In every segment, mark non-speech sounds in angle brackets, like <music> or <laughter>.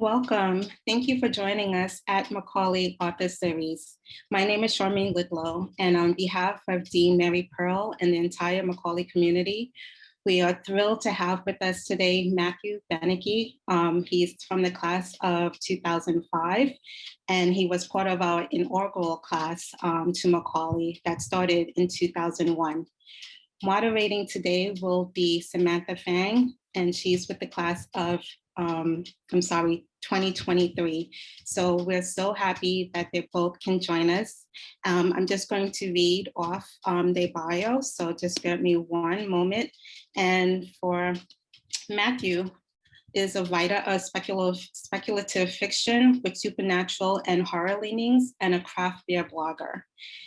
Welcome. Thank you for joining us at Macaulay Author Series. My name is Charmaine Lidlow, and on behalf of Dean Mary Pearl and the entire Macaulay community, we are thrilled to have with us today Matthew Beneke. Um, he's from the class of 2005, and he was part of our inaugural class um, to Macaulay that started in 2001. Moderating today will be Samantha Fang, and she's with the class of um, I'm sorry, 2023. So we're so happy that they both can join us. Um, I'm just going to read off um, their bio, so just give me one moment. And for Matthew, is a writer of speculative, speculative fiction with supernatural and horror leanings and a craft beer blogger.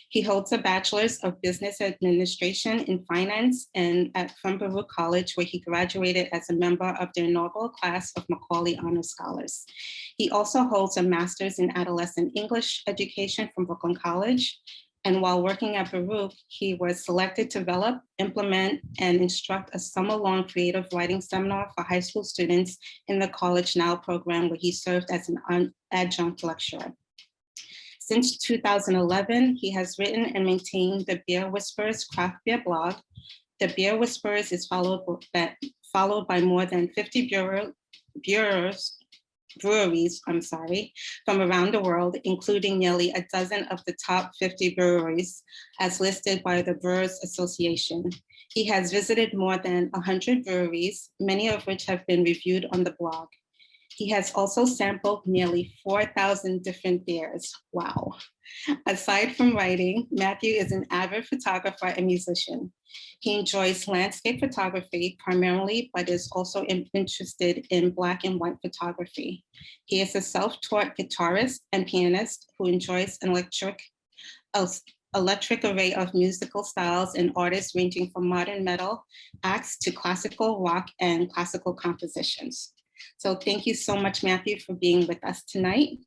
He holds a bachelor's of business administration in finance and at from Baruch College, where he graduated as a member of the inaugural class of Macaulay Honor Scholars. He also holds a master's in adolescent English education from Brooklyn College and while working at Baruch, he was selected to develop, implement, and instruct a summer-long creative writing seminar for high school students in the College Now program, where he served as an adjunct lecturer. Since 2011, he has written and maintained the Beer Whispers craft beer blog. The Beer Whispers is followed by, followed by more than 50 bureau, bureaus breweries, I'm sorry, from around the world, including nearly a dozen of the top 50 breweries as listed by the Brewers Association. He has visited more than 100 breweries, many of which have been reviewed on the blog. He has also sampled nearly 4,000 different beers. Wow. Aside from writing, Matthew is an avid photographer and musician. He enjoys landscape photography primarily, but is also interested in black and white photography. He is a self-taught guitarist and pianist who enjoys an electric, electric array of musical styles and artists ranging from modern metal acts to classical rock and classical compositions. So thank you so much, Matthew, for being with us tonight.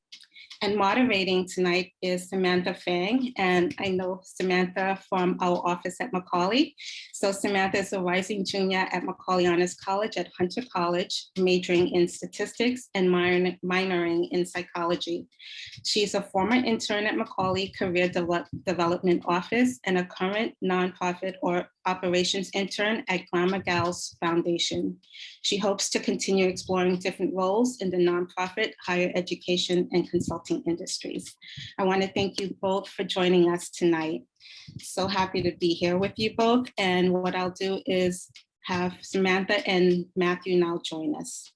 And moderating tonight is Samantha Fang, and I know Samantha from our office at Macaulay. So Samantha is a rising junior at Macaulay Honors College at Hunter College, majoring in statistics and minor minoring in psychology. She's a former intern at Macaulay Career De Development Office and a current nonprofit or operations intern at Glamour Gals Foundation. She hopes to continue exploring different roles in the nonprofit, higher education, and consulting industries. I want to thank you both for joining us tonight. So happy to be here with you both. And what I'll do is have Samantha and Matthew now join us.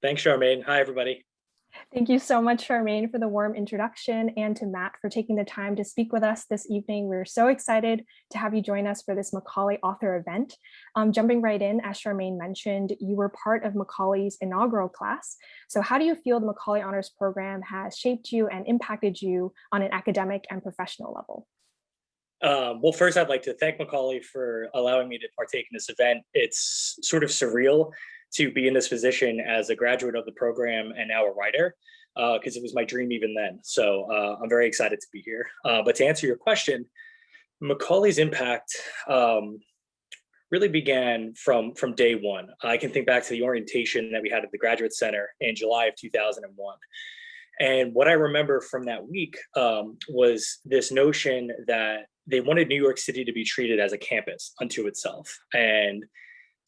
Thanks, Charmaine. Hi, everybody. Thank you so much, Charmaine, for the warm introduction and to Matt for taking the time to speak with us this evening. We're so excited to have you join us for this Macaulay author event. Um, jumping right in, as Charmaine mentioned, you were part of Macaulay's inaugural class. So how do you feel the Macaulay Honors Program has shaped you and impacted you on an academic and professional level? Um, well, first, I'd like to thank Macaulay for allowing me to partake in this event. It's sort of surreal to be in this position as a graduate of the program and now a writer because uh, it was my dream even then. So uh, I'm very excited to be here. Uh, but to answer your question, Macaulay's impact um, really began from, from day one. I can think back to the orientation that we had at the Graduate Center in July of 2001. And what I remember from that week um, was this notion that they wanted New York City to be treated as a campus unto itself. And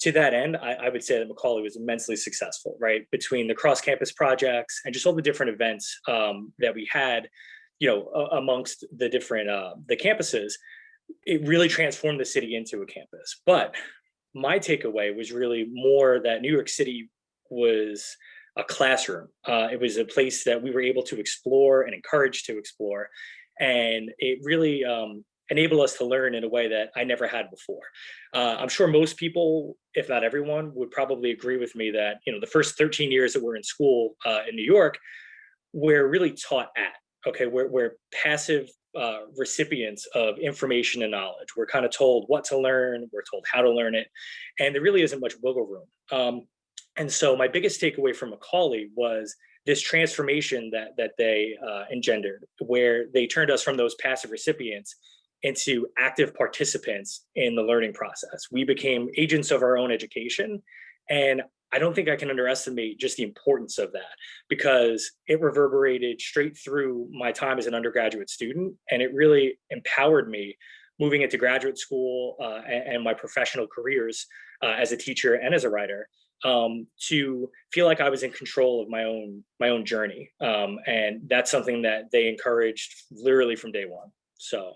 to that end, I, I, would say that Macaulay was immensely successful, right? Between the cross-campus projects and just all the different events um, that we had, you know, amongst the different uh, the campuses, it really transformed the city into a campus. But my takeaway was really more that New York City was a classroom. Uh, it was a place that we were able to explore and encourage to explore. And it really um, enable us to learn in a way that I never had before. Uh, I'm sure most people, if not everyone, would probably agree with me that you know the first 13 years that we're in school uh, in New York, we're really taught at. Okay, we're, we're passive uh, recipients of information and knowledge. We're kind of told what to learn, we're told how to learn it, and there really isn't much wiggle room. Um, and so my biggest takeaway from Macaulay was this transformation that that they uh, engendered, where they turned us from those passive recipients into active participants in the learning process. We became agents of our own education. And I don't think I can underestimate just the importance of that because it reverberated straight through my time as an undergraduate student. And it really empowered me moving into graduate school uh, and, and, my professional careers uh, as a teacher and as a writer um, to feel like I was in control of my own my own journey. Um, and that's something that they encouraged literally from day one. So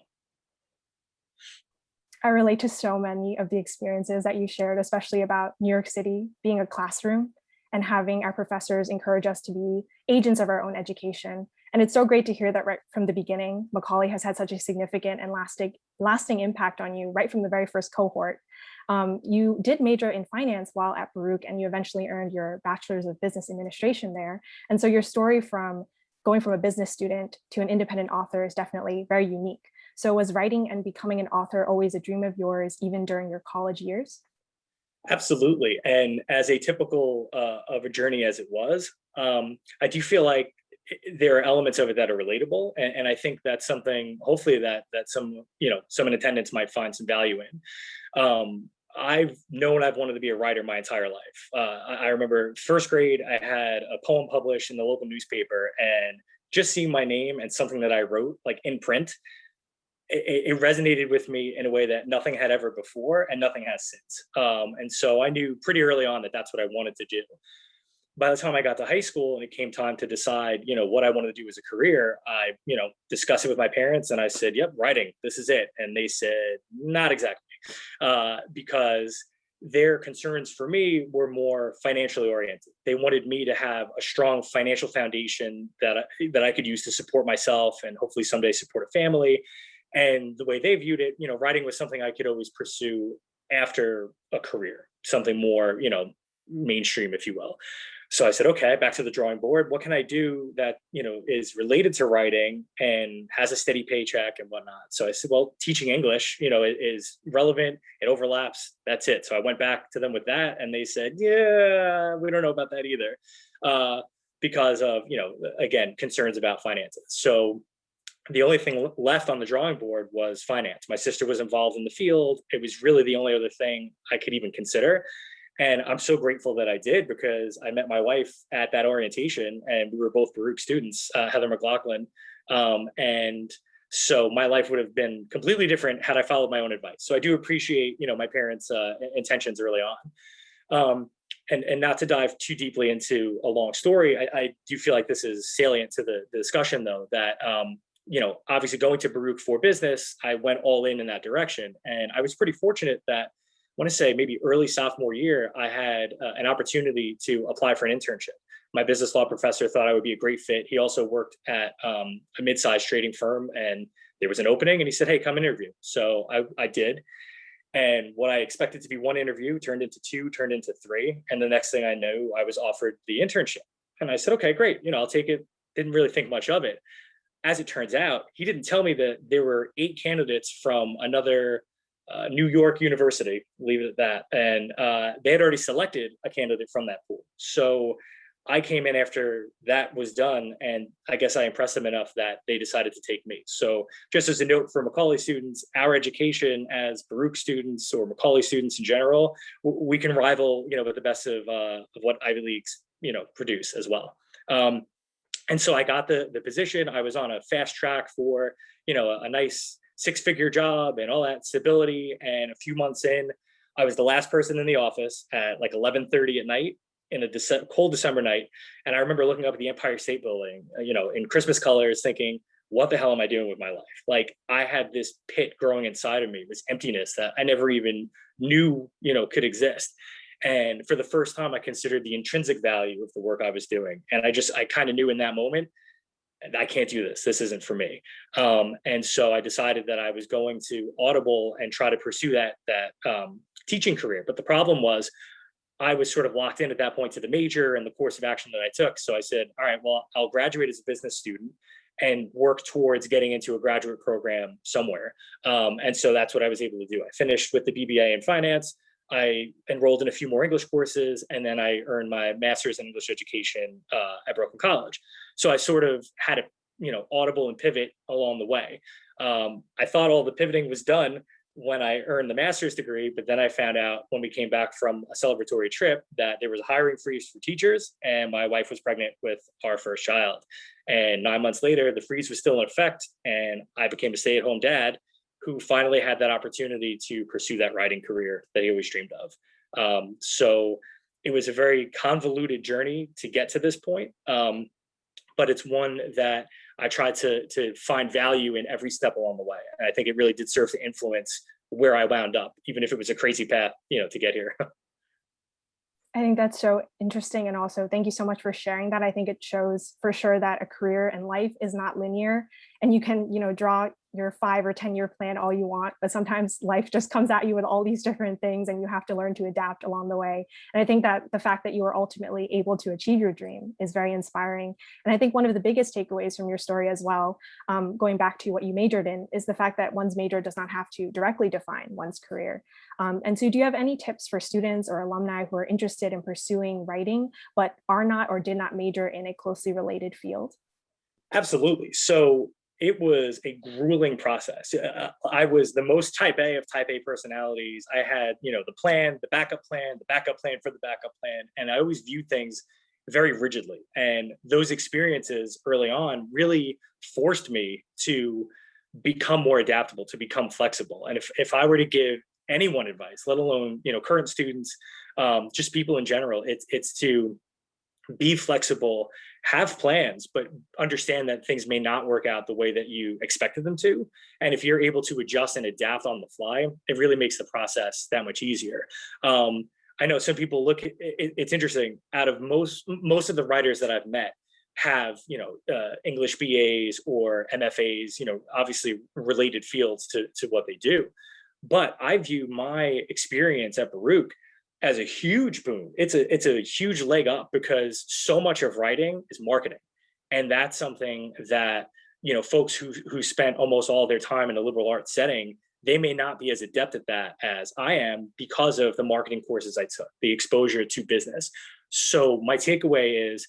I relate to so many of the experiences that you shared, especially about New York City being a classroom and having our professors encourage us to be agents of our own education. And it's so great to hear that right from the beginning, Macaulay has had such a significant and lasting, lasting impact on you right from the very first cohort. Um, you did major in finance while at Baruch and you eventually earned your bachelor's of business administration there. And so your story from going from a business student to an independent author is definitely very unique. So was writing and becoming an author always a dream of yours, even during your college years? Absolutely. And as a typical uh, of a journey as it was, um, I do feel like there are elements of it that are relatable. And, and, I think that's something, hopefully that that some, you know, some in attendance might find some value in. Um, I've known I've wanted to be a writer my entire life. Uh, I remember first grade, I had a poem published in the local newspaper and just seeing my name and something that I wrote like in print it, it, resonated with me in a way that nothing had ever before and nothing has since. Um, and so I knew pretty early on that that's what I wanted to do. By the time I got to high school and it came time to decide, you know, what I wanted to do as a career, I, you know, discussed it with my parents and I said, yep, writing, this is it. And they said, not exactly, uh, because their concerns for me were more financially oriented. They wanted me to have a strong financial foundation that I, that I could use to support myself and hopefully someday support a family and the way they viewed it, you know, writing was something I could always pursue after a career, something more, you know, mainstream, if you will. So I said, okay, back to the drawing board. What can I do that, you know, is related to writing and has a steady paycheck and whatnot? So I said, well, teaching English, you know, is relevant. It overlaps. That's it. So I went back to them with that and they said, yeah, we don't know about that either. Uh, because of, you know, again, concerns about finances. So the only thing left on the drawing board was finance. My sister was involved in the field. It was really the only other thing I could even consider. And I'm so grateful that I did because I met my wife at that orientation and we were both Baruch students, uh, Heather McLaughlin. Um, and so my life would have been completely different had I followed my own advice. So I do appreciate, you know, my parents' uh, intentions early on. Um, and, and not to dive too deeply into a long story, I, I do feel like this is salient to the, the discussion though, that um, you know, obviously going to Baruch for business, I went all in in that direction. And I was pretty fortunate that I want to say maybe early sophomore year, I had uh, an opportunity to apply for an internship. My business law professor thought I would be a great fit. He also worked at um, a mid-sized trading firm and there was an opening and he said, hey, come interview. So I, I did. And what I expected to be one interview turned into two, turned into three. And the next thing I knew, I was offered the internship. And I said, okay, great. You know, I'll take it. Didn't really think much of it as it turns out, he didn't tell me that there were eight candidates from another uh, New York university, leave it at that. And uh, they had already selected a candidate from that pool. So I came in after that was done, and I guess I impressed them enough that they decided to take me. So just as a note for Macaulay students, our education as Baruch students or Macaulay students in general, we can rival, you know, with the best of, uh, of what Ivy Leagues, you know, produce as well. Um, and so I got the, the position. I was on a fast track for, you know, a, a nice six figure job and all that stability. And a few months in, I was the last person in the office at like 1130 at night in a Dece cold December night. And I remember looking up at the Empire State Building, uh, you know, in Christmas colors thinking, what the hell am I doing with my life? Like I had this pit growing inside of me, this emptiness that I never even knew, you know, could exist. And for the first time, I considered the intrinsic value of the work I was doing. And I just, I kind of knew in that moment, I can't do this. This isn't for me. Um, and so I decided that I was going to Audible and try to pursue that, that um, teaching career. But the problem was I was sort of locked in at that point to the major and the course of action that I took. So I said, all right, well, I'll graduate as a business student and work towards getting into a graduate program somewhere. Um, and so that's what I was able to do. I finished with the BBA in finance. I enrolled in a few more English courses, and then I earned my master's in English education uh, at Brooklyn College. So I sort of had a you know audible and pivot along the way. Um, I thought all the pivoting was done when I earned the master's degree, but then I found out when we came back from a celebratory trip that there was a hiring freeze for teachers and my wife was pregnant with our first child. And nine months later, the freeze was still in effect and I became a stay-at-home dad who finally had that opportunity to pursue that writing career that he always dreamed of. Um, so it was a very convoluted journey to get to this point, um, but it's one that I tried to, to find value in every step along the way. And I think it really did serve to influence where I wound up, even if it was a crazy path, you know, to get here. <laughs> I think that's so interesting. And also thank you so much for sharing that. I think it shows for sure that a career and life is not linear and you can, you know, draw your five or 10 year plan all you want, but sometimes life just comes at you with all these different things and you have to learn to adapt along the way. And I think that the fact that you are ultimately able to achieve your dream is very inspiring. And I think one of the biggest takeaways from your story as well, um, going back to what you majored in, is the fact that one's major does not have to directly define one's career. Um, and so do you have any tips for students or alumni who are interested in pursuing writing, but are not or did not major in a closely related field? Absolutely. So it was a grueling process. Uh, I was the most type A of type A personalities. I had, you know, the plan, the backup plan, the backup plan for the backup plan. And I always viewed things very rigidly. And those experiences early on really forced me to become more adaptable, to become flexible. And if, if I were to give anyone advice, let alone, you know, current students, um, just people in general, it's, it's to be flexible, have plans, but understand that things may not work out the way that you expected them to. And if you're able to adjust and adapt on the fly, it really makes the process that much easier. Um, I know some people look, it, it's interesting, out of most, most of the writers that I've met have, you know, uh, English BAs or MFAs, you know, obviously related fields to, to what they do. But I view my experience at Baruch as a huge boom. It's a it's a huge leg up because so much of writing is marketing. And that's something that, you know, folks who who spent almost all their time in a liberal arts setting, they may not be as adept at that as I am because of the marketing courses I took, the exposure to business. So my takeaway is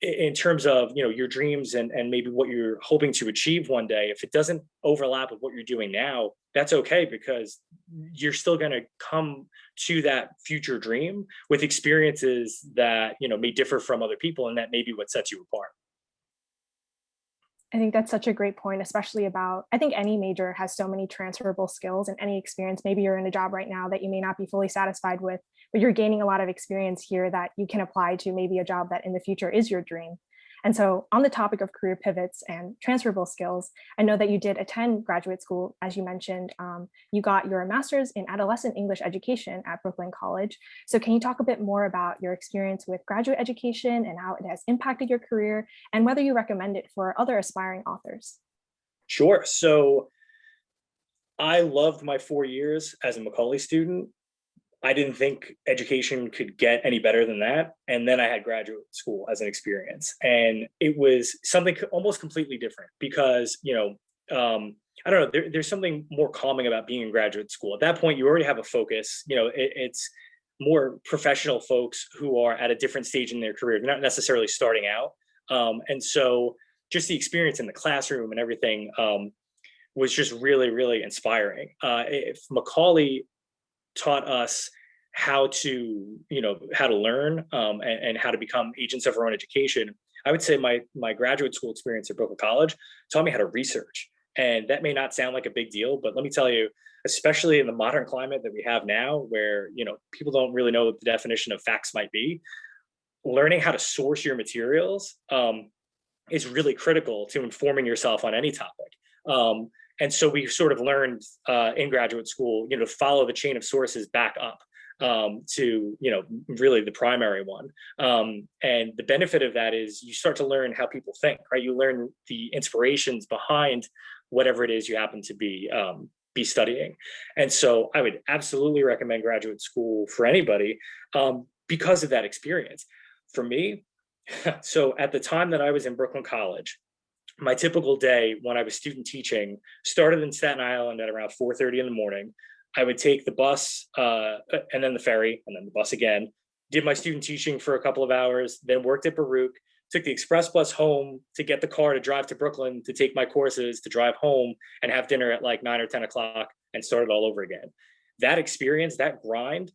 in terms of you know your dreams and and maybe what you're hoping to achieve one day if it doesn't overlap with what you're doing now that's okay because you're still going to come to that future dream with experiences that you know may differ from other people and that may be what sets you apart I think that's such a great point, especially about, I think any major has so many transferable skills and any experience. Maybe you're in a job right now that you may not be fully satisfied with, but you're gaining a lot of experience here that you can apply to maybe a job that in the future is your dream. And so on the topic of career pivots and transferable skills, I know that you did attend graduate school, as you mentioned, um, you got your master's in adolescent English education at Brooklyn College. So can you talk a bit more about your experience with graduate education and how it has impacted your career and whether you recommend it for other aspiring authors? Sure. So I loved my four years as a Macaulay student. I didn't think education could get any better than that. And then I had graduate school as an experience. And it was something almost completely different because, you know, um, I don't know, there, there's something more calming about being in graduate school. At that point, you already have a focus, you know, it, it's more professional folks who are at a different stage in their career. They're not necessarily starting out. Um, and so just the experience in the classroom and everything um, was just really, really inspiring. Uh, if Macaulay taught us how to, you know, how to learn um, and, and, how to become agents of our own education. I would say my my graduate school experience at Brooklyn College taught me how to research. And that may not sound like a big deal, but let me tell you, especially in the modern climate that we have now, where you know people don't really know what the definition of facts might be, learning how to source your materials um, is really critical to informing yourself on any topic. Um, and so we sort of learned uh, in graduate school, you know, to follow the chain of sources back up um, to, you know, really the primary one. Um, and the benefit of that is you start to learn how people think, right? You learn the inspirations behind whatever it is you happen to be um, be studying. And so I would absolutely recommend graduate school for anybody um, because of that experience. For me, <laughs> so at the time that I was in Brooklyn College, my typical day when I was student teaching started in Staten Island at around 4.30 in the morning. I would take the bus uh, and then the ferry and then the bus again, did my student teaching for a couple of hours, then worked at Baruch, took the express bus home to get the car to drive to Brooklyn to take my courses to drive home and have dinner at like nine or 10 o'clock and start it all over again. That experience, that grind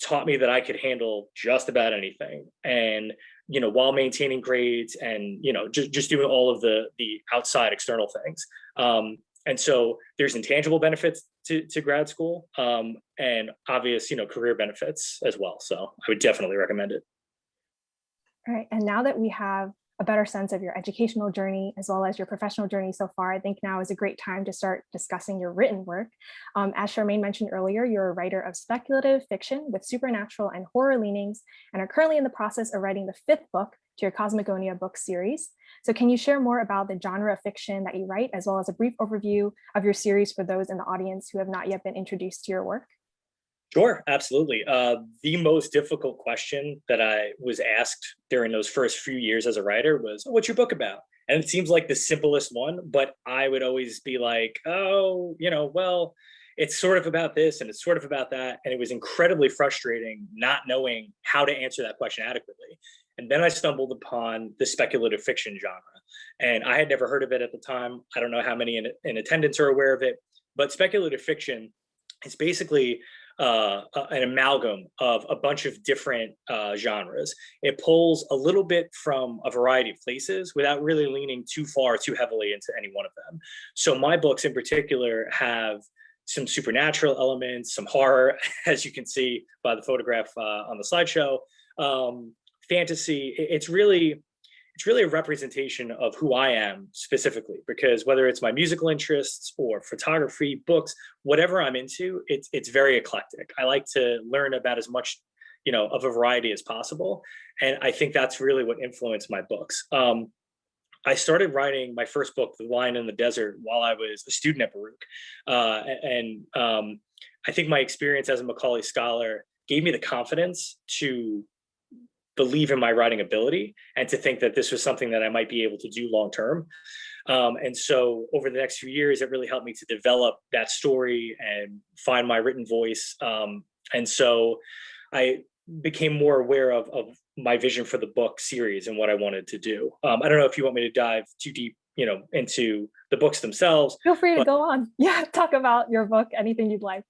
taught me that I could handle just about anything. And, you know, while maintaining grades and, you know, just, just doing all of the, the outside external things. Um, and so there's intangible benefits to, to grad school um, and obvious, you know, career benefits as well. So I would definitely recommend it. All right, and now that we have a better sense of your educational journey as well as your professional journey so far, I think now is a great time to start discussing your written work. Um, as Charmaine mentioned earlier, you're a writer of speculative fiction with supernatural and horror leanings and are currently in the process of writing the fifth book to your Cosmogonia book series. So can you share more about the genre of fiction that you write, as well as a brief overview of your series for those in the audience who have not yet been introduced to your work? Sure, absolutely. Uh, the most difficult question that I was asked during those first few years as a writer was, oh, what's your book about? And it seems like the simplest one, but I would always be like, oh, you know, well, it's sort of about this and it's sort of about that. And it was incredibly frustrating not knowing how to answer that question adequately. And then I stumbled upon the speculative fiction genre. And I had never heard of it at the time. I don't know how many in, in attendance are aware of it, but speculative fiction is basically uh, an amalgam of a bunch of different uh, genres. It pulls a little bit from a variety of places without really leaning too far, too heavily into any one of them. So my books in particular have some supernatural elements, some horror, <laughs> as you can see by the photograph uh, on the slideshow, um, fantasy. It's really it's really a representation of who I am specifically, because whether it's my musical interests or photography, books, whatever I'm into, it's it's very eclectic. I like to learn about as much, you know, of a variety as possible, and I think that's really what influenced my books. Um, I started writing my first book, The Lion in the Desert, while I was a student at Baruch, uh, and um, I think my experience as a Macaulay scholar gave me the confidence to believe in my writing ability and to think that this was something that I might be able to do long term. Um, and so over the next few years, it really helped me to develop that story and find my written voice. Um, and so I became more aware of, of my vision for the book series and what I wanted to do. Um, I don't know if you want me to dive too deep, you know, into the books themselves. Feel free to go on. <laughs> Yeah, talk about your book, anything you'd like.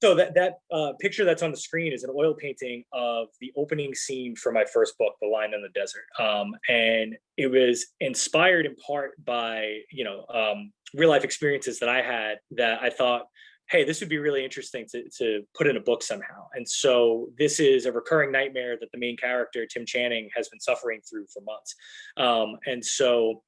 So that that uh, picture that's on the screen is an oil painting of the opening scene for my first book, The Lion in the Desert, um, and it was inspired in part by you know um, real life experiences that I had that I thought, hey, this would be really interesting to to put in a book somehow. And so this is a recurring nightmare that the main character Tim Channing has been suffering through for months, um, and so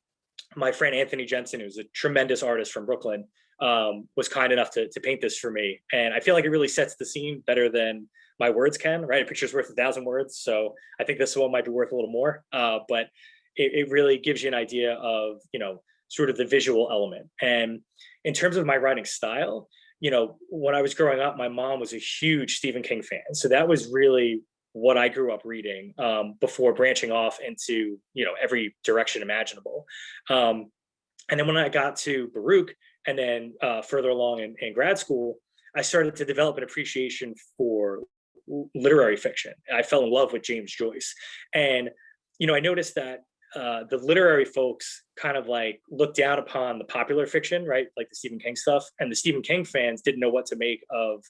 my friend Anthony Jensen, who's a tremendous artist from Brooklyn, um, was kind enough to, to paint this for me. And I feel like it really sets the scene better than my words can, right? A picture's worth a thousand words. So I think this one might be worth a little more, uh, but it, it really gives you an idea of, you know, sort of the visual element. And in terms of my writing style, you know, when I was growing up, my mom was a huge Stephen King fan. So that was really what I grew up reading um, before branching off into, you know, every direction imaginable. Um, and then when I got to Baruch, and then uh, further along in, in grad school, I started to develop an appreciation for literary fiction. I fell in love with James Joyce. And, you know, I noticed that uh, the literary folks kind of like looked down upon the popular fiction, right? Like the Stephen King stuff. And the Stephen King fans didn't know what to make of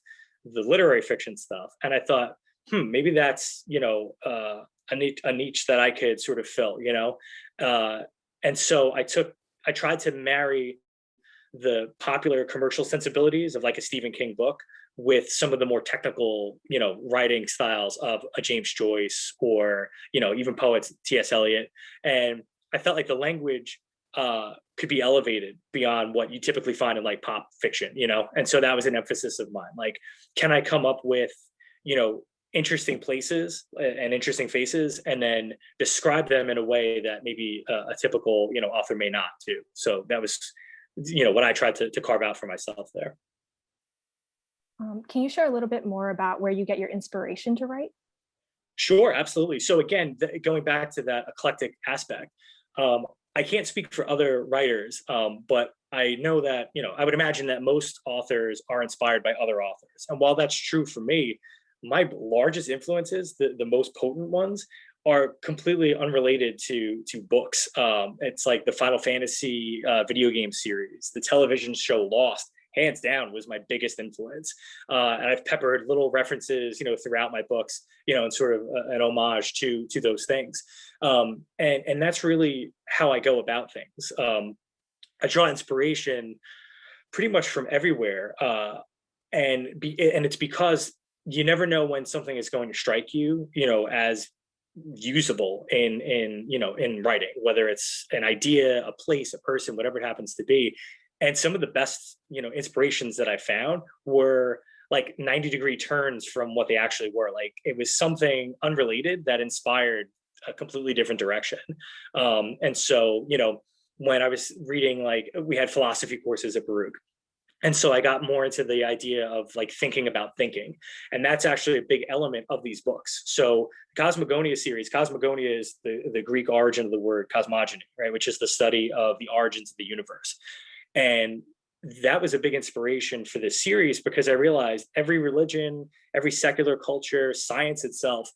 the literary fiction stuff. And I thought, hmm, maybe that's, you know, uh, a, niche, a niche that I could sort of fill, you know? Uh, and so I took, I tried to marry the popular commercial sensibilities of like a Stephen King book with some of the more technical, you know, writing styles of a James Joyce or, you know, even poets T.S. Eliot. And I felt like the language uh, could be elevated beyond what you typically find in like pop fiction, you know? And so that was an emphasis of mine. Like, can I come up with, you know, interesting places and interesting faces and then describe them in a way that maybe a, a typical, you know, author may not do. So that was you know, what I tried to, to carve out for myself there. Um, can you share a little bit more about where you get your inspiration to write? Sure, absolutely. So again, going back to that eclectic aspect, um, I can't speak for other writers, um, but I know that, you know, I would imagine that most authors are inspired by other authors. And while that's true for me, my largest influences, the, the most potent ones, are completely unrelated to to books. Um, it's like the Final Fantasy uh, video game series, the television show Lost, hands down was my biggest influence. Uh, and I've peppered little references, you know, throughout my books, you know, and sort of a, an homage to to those things. Um, and and that's really how I go about things. Um, I draw inspiration pretty much from everywhere, uh, and be and it's because you never know when something is going to strike you, you know, as usable in in you know in writing whether it's an idea a place a person whatever it happens to be. And some of the best you know inspirations that i found were like 90 degree turns from what they actually were. Like it was something unrelated that inspired a completely different direction. Um and so you know when i was reading like we had philosophy courses at baruch and so I got more into the idea of like thinking about thinking. And that's actually a big element of these books. So Cosmogonia series, Cosmogonia is the, the Greek origin of the word cosmogony, right? Which is the study of the origins of the universe. And that was a big inspiration for this series because I realized every religion, every secular culture, science itself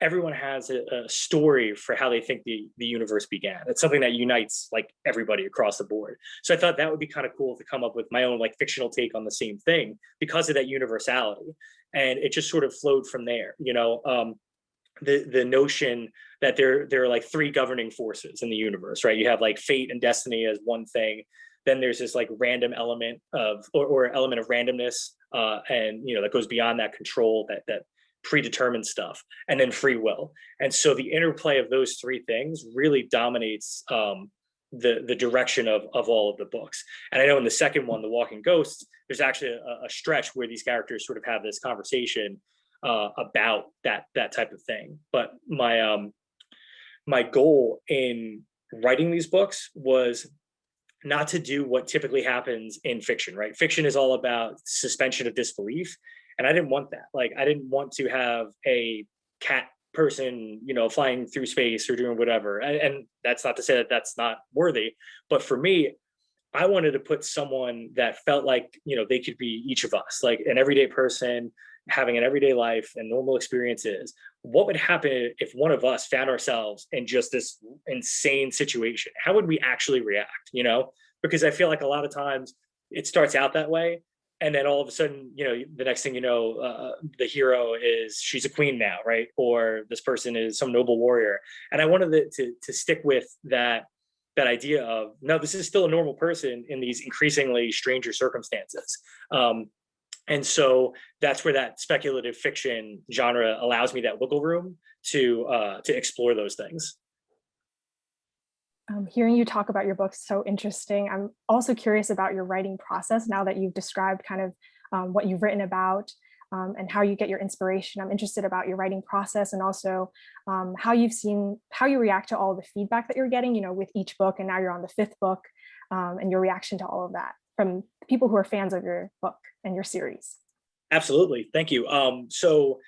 everyone has a, a, story for how they think the, the universe began. It's something that unites like everybody across the board. So I thought that would be kind of cool to come up with my own like fictional take on the same thing because of that universality. And it just sort of flowed from there, you know, um, the, the notion that there, there are like three governing forces in the universe, right? You have like fate and destiny as one thing. Then there's this like random element of, or, or element of randomness. Uh, and, you know, that goes beyond that control that, that predetermined stuff and then free will. And so the interplay of those three things really dominates um, the the direction of of all of the books. And i know in the second one the walking ghosts there's actually a, a stretch where these characters sort of have this conversation uh, about that that type of thing. But my um my goal in writing these books was not to do what typically happens in fiction right? Fiction is all about suspension of disbelief and I didn't want that. Like I didn't want to have a cat person, you know, flying through space or doing whatever. And, and that's not to say that that's not worthy, but for me, I wanted to put someone that felt like, you know, they could be each of us, like an everyday person having an everyday life and normal experiences. What would happen if one of us found ourselves in just this insane situation? How would we actually react, you know? Because I feel like a lot of times it starts out that way and then all of a sudden you know the next thing you know uh, the hero is she's a queen now right? Or this person is some noble warrior. And i wanted to, to, to stick with that that idea of no this is still a normal person in these increasingly stranger circumstances. Um, and so that's where that speculative fiction genre allows me that wiggle room to uh, to explore those things um, hearing you talk about your book so interesting. I'm also curious about your writing process now that you've described kind of um, what you've written about um, and how you get your inspiration. I'm interested about your writing process and also um, how you've seen, how you react to all the feedback that you're getting, you know, with each book and now you're on the fifth book um, and your reaction to all of that from people who are fans of your book and your series. Absolutely. Thank you. Um, so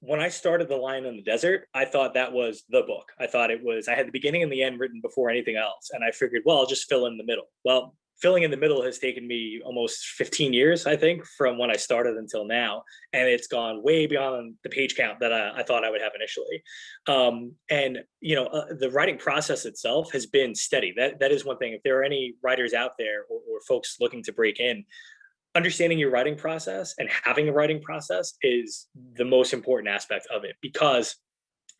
when I started The Lion in the Desert, I thought that was the book. I thought it was, I had the beginning and the end written before anything else. And I figured, well, I'll just fill in the middle. Well, filling in the middle has taken me almost 15 years, I think, from when I started until now. And it's gone way beyond the page count that I, I thought I would have initially. Um, and, you know, uh, the writing process itself has been steady. That That is one thing. If there are any writers out there or, or folks looking to break in, understanding your writing process and having a writing process is the most important aspect of it because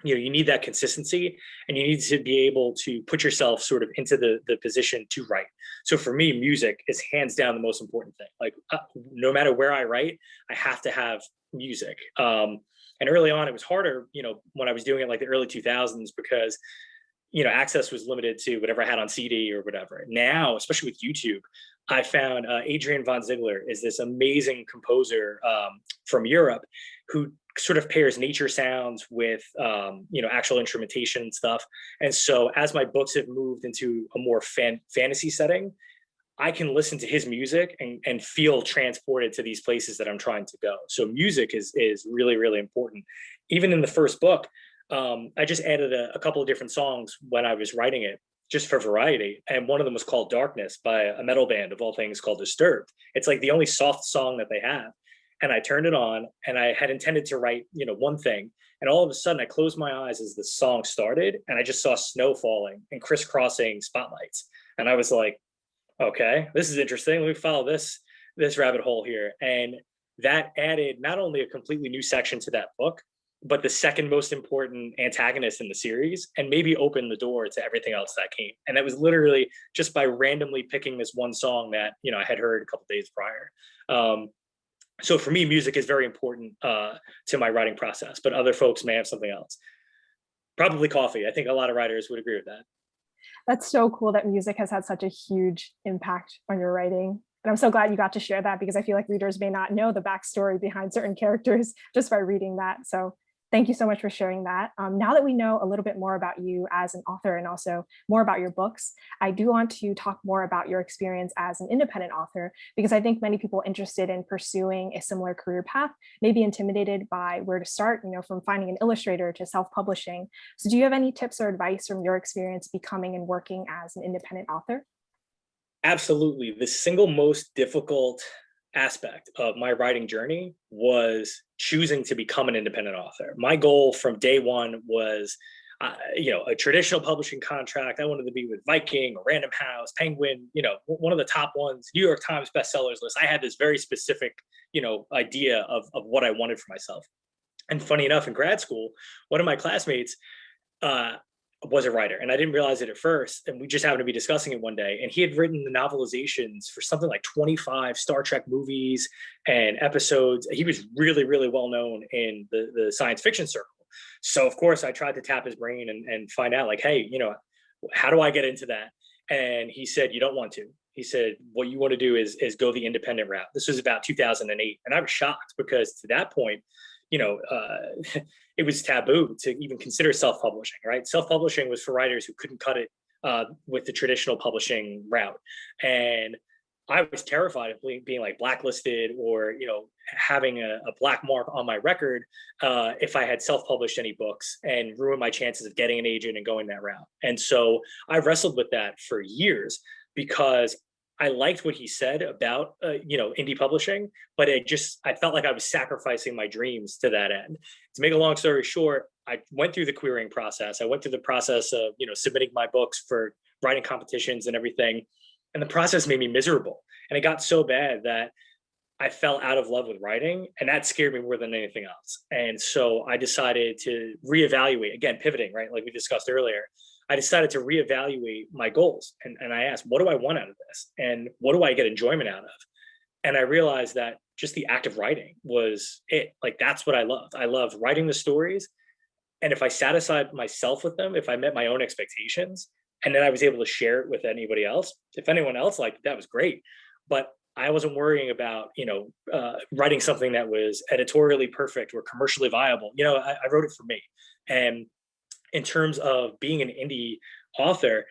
you know you need that consistency and you need to be able to put yourself sort of into the the position to write. So for me music is hands down the most important thing. Like uh, no matter where i write i have to have music. Um and early on it was harder you know when i was doing it like the early 2000s because you know access was limited to whatever i had on cd or whatever. Now especially with youtube I found uh, Adrian von Ziegler is this amazing composer um, from Europe who sort of pairs nature sounds with um, you know actual instrumentation and stuff. And so as my books have moved into a more fan fantasy setting, I can listen to his music and, and feel transported to these places that I'm trying to go. So music is is really really important. Even in the first book, um, I just added a, a couple of different songs when I was writing it just for variety. And one of them was called Darkness by a metal band of all things called Disturbed. It's like the only soft song that they have. and I turned it on and I had intended to write, you know, one thing. And all of a sudden I closed my eyes as the song started and I just saw snow falling and crisscrossing spotlights. And I was like, okay, this is interesting. Let me follow this, this rabbit hole here. And that added not only a completely new section to that book, but the second most important antagonist in the series and maybe opened the door to everything else that came. And that was literally just by randomly picking this one song that, you know, I had heard a couple days prior. Um, so for me, music is very important uh, to my writing process, but other folks may have something else. Probably coffee. I think a lot of writers would agree with that. That's so cool that music has had such a huge impact on your writing. And I'm so glad you got to share that because I feel like readers may not know the backstory behind certain characters <laughs> just by reading that. So Thank you so much for sharing that. Um, now that we know a little bit more about you as an author and also more about your books, I do want to talk more about your experience as an independent author, because I think many people interested in pursuing a similar career path may be intimidated by where to start, you know, from finding an illustrator to self-publishing. So do you have any tips or advice from your experience becoming and working as an independent author? Absolutely. The single most difficult aspect of my writing journey was choosing to become an independent author. My goal from day one was, uh, you know, a traditional publishing contract. I wanted to be with Viking or Random House, Penguin, you know, one of the top ones, New York Times bestsellers list. I had this very specific, you know, idea of, of what I wanted for myself. And funny enough, in grad school, one of my classmates uh, was a writer and I didn't realize it at first. And we just happened to be discussing it one day and he had written the novelizations for something like 25 Star Trek movies and episodes. He was really, really well known in the, the science fiction circle. So of course I tried to tap his brain and, and find out like, hey, you know, how do I get into that? And he said, you don't want to. He said, what you want to do is, is go the independent route. This was about 2008. And I was shocked because to that point, you know, uh, <laughs> it was taboo to even consider self-publishing, right? Self-publishing was for writers who couldn't cut it uh, with the traditional publishing route. And I was terrified of being, like blacklisted or, you know, having a, a black mark on my record uh, if I had self-published any books and ruin my chances of getting an agent and going that route. And so I wrestled with that for years because I liked what he said about, uh, you know, indie publishing, but it just, I felt like I was sacrificing my dreams to that end. To make a long story short, I went through the querying process. I went through the process of, you know, submitting my books for writing competitions and everything. And the process made me miserable. And it got so bad that I fell out of love with writing and that scared me more than anything else. And so I decided to reevaluate, again, pivoting, right? Like we discussed earlier, I decided to reevaluate my goals. And, and I asked, what do I want out of this? And what do I get enjoyment out of? And I realized that just the act of writing was it. Like, that's what I loved. I love writing the stories. And if I satisfied myself with them, if I met my own expectations, and then I was able to share it with anybody else, if anyone else liked it, that was great. But I wasn't worrying about, you know, uh, writing something that was editorially perfect or commercially viable. You know, I, I wrote it for me. And in terms of being an indie author,